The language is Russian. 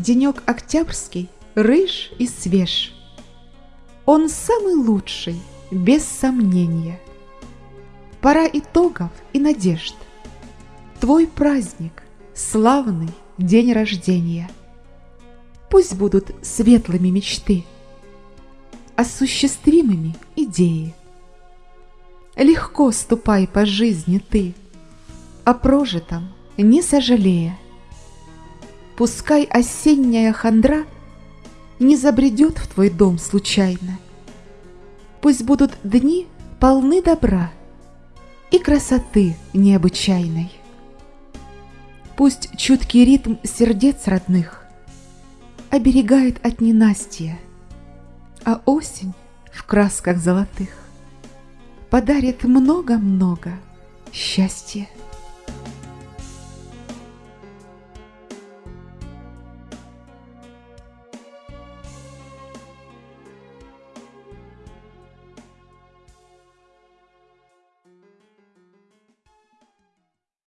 денек октябрьский рыж и свеж. Он самый лучший, без сомнения. Пора итогов и надежд. Твой праздник, славный день рождения. Пусть будут светлыми мечты, осуществимыми идеи. Легко ступай по жизни ты, о прожитом не сожалея. Пускай осенняя хандра не забредет в твой дом случайно. Пусть будут дни полны добра и красоты необычайной. Пусть чуткий ритм сердец родных оберегает от ненастья, а осень в красках золотых подарит много-много счастья.